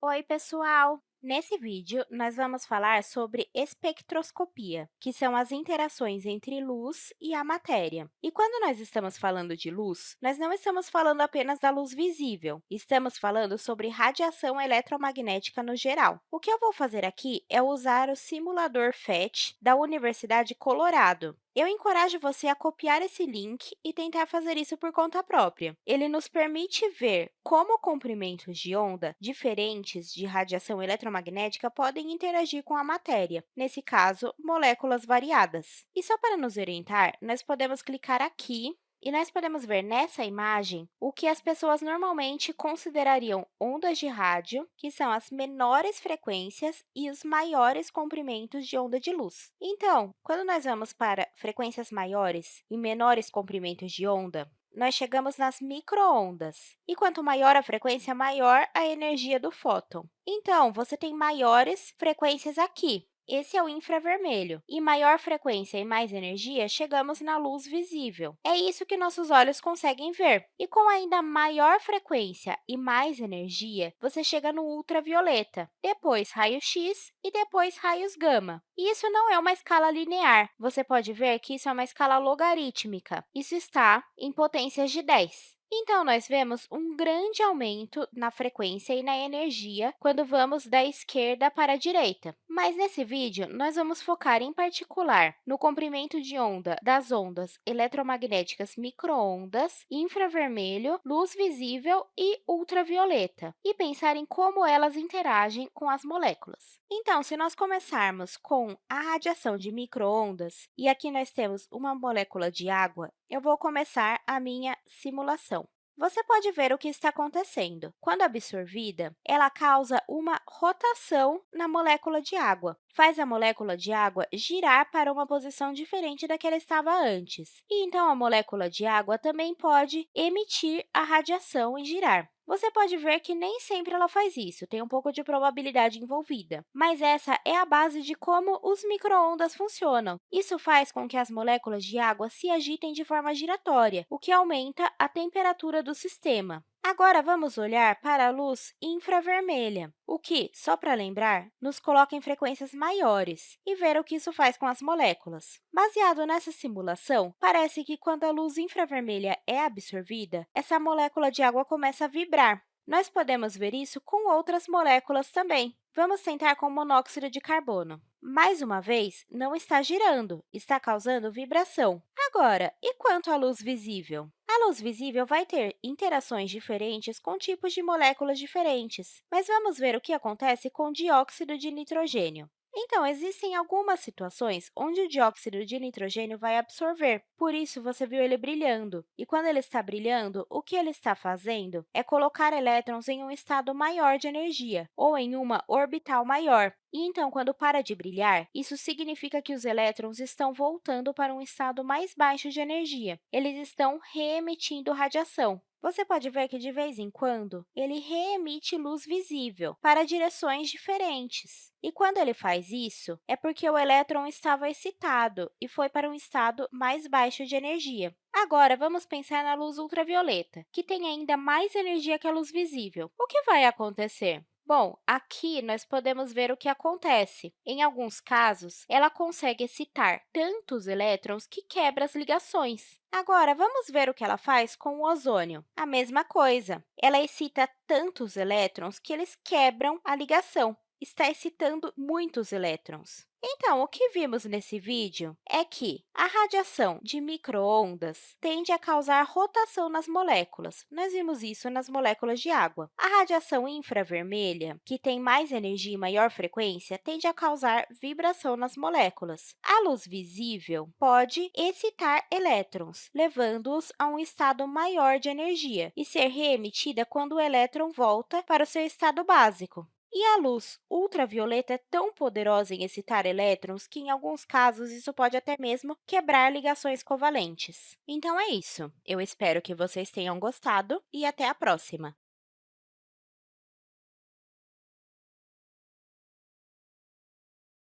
Oi, pessoal! Nesse vídeo, nós vamos falar sobre espectroscopia, que são as interações entre luz e a matéria. E quando nós estamos falando de luz, nós não estamos falando apenas da luz visível, estamos falando sobre radiação eletromagnética no geral. O que eu vou fazer aqui é usar o simulador PhET da Universidade Colorado. Eu encorajo você a copiar esse link e tentar fazer isso por conta própria. Ele nos permite ver como comprimentos de onda diferentes de radiação eletromagnética podem interagir com a matéria, nesse caso, moléculas variadas. E só para nos orientar, nós podemos clicar aqui e nós podemos ver nessa imagem o que as pessoas normalmente considerariam ondas de rádio, que são as menores frequências e os maiores comprimentos de onda de luz. Então, quando nós vamos para frequências maiores e menores comprimentos de onda, nós chegamos nas microondas. E quanto maior a frequência, maior a energia do fóton. Então, você tem maiores frequências aqui, esse é o infravermelho. E maior frequência e mais energia, chegamos na luz visível. É isso que nossos olhos conseguem ver. E com ainda maior frequência e mais energia, você chega no ultravioleta, depois raio-x e depois raios gama. E isso não é uma escala linear. Você pode ver que isso é uma escala logarítmica. Isso está em potências de 10. Então, nós vemos um grande aumento na frequência e na energia quando vamos da esquerda para a direita. Mas, nesse vídeo, nós vamos focar, em particular, no comprimento de onda das ondas eletromagnéticas microondas, infravermelho, luz visível e ultravioleta, e pensar em como elas interagem com as moléculas. Então, se nós começarmos com a radiação de microondas, e aqui nós temos uma molécula de água, eu vou começar a minha simulação. Você pode ver o que está acontecendo. Quando absorvida, ela causa uma rotação na molécula de água, faz a molécula de água girar para uma posição diferente da que ela estava antes. E, então, a molécula de água também pode emitir a radiação e girar. Você pode ver que nem sempre ela faz isso, tem um pouco de probabilidade envolvida. Mas essa é a base de como os microondas funcionam. Isso faz com que as moléculas de água se agitem de forma giratória, o que aumenta a temperatura do sistema. Agora, vamos olhar para a luz infravermelha, o que, só para lembrar, nos coloca em frequências maiores e ver o que isso faz com as moléculas. Baseado nessa simulação, parece que quando a luz infravermelha é absorvida, essa molécula de água começa a vibrar. Nós podemos ver isso com outras moléculas também. Vamos tentar com monóxido de carbono. Mais uma vez, não está girando, está causando vibração. Agora, e quanto à luz visível? A luz visível vai ter interações diferentes com tipos de moléculas diferentes, mas vamos ver o que acontece com dióxido de nitrogênio. Então, existem algumas situações onde o dióxido de nitrogênio vai absorver, por isso você viu ele brilhando. E quando ele está brilhando, o que ele está fazendo é colocar elétrons em um estado maior de energia, ou em uma orbital maior. E, então, quando para de brilhar, isso significa que os elétrons estão voltando para um estado mais baixo de energia. Eles estão reemitindo radiação. Você pode ver que, de vez em quando, ele reemite luz visível para direções diferentes. E quando ele faz isso, é porque o elétron estava excitado e foi para um estado mais baixo de energia. Agora, vamos pensar na luz ultravioleta, que tem ainda mais energia que a luz visível. O que vai acontecer? Bom, aqui nós podemos ver o que acontece. Em alguns casos, ela consegue excitar tantos elétrons que quebra as ligações. Agora, vamos ver o que ela faz com o ozônio. A mesma coisa. Ela excita tantos elétrons que eles quebram a ligação está excitando muitos elétrons. Então, o que vimos nesse vídeo é que a radiação de microondas tende a causar rotação nas moléculas. Nós vimos isso nas moléculas de água. A radiação infravermelha, que tem mais energia e maior frequência, tende a causar vibração nas moléculas. A luz visível pode excitar elétrons, levando-os a um estado maior de energia e ser reemitida quando o elétron volta para o seu estado básico. E a luz ultravioleta é tão poderosa em excitar elétrons que, em alguns casos, isso pode até mesmo quebrar ligações covalentes. Então, é isso. Eu espero que vocês tenham gostado e até a próxima!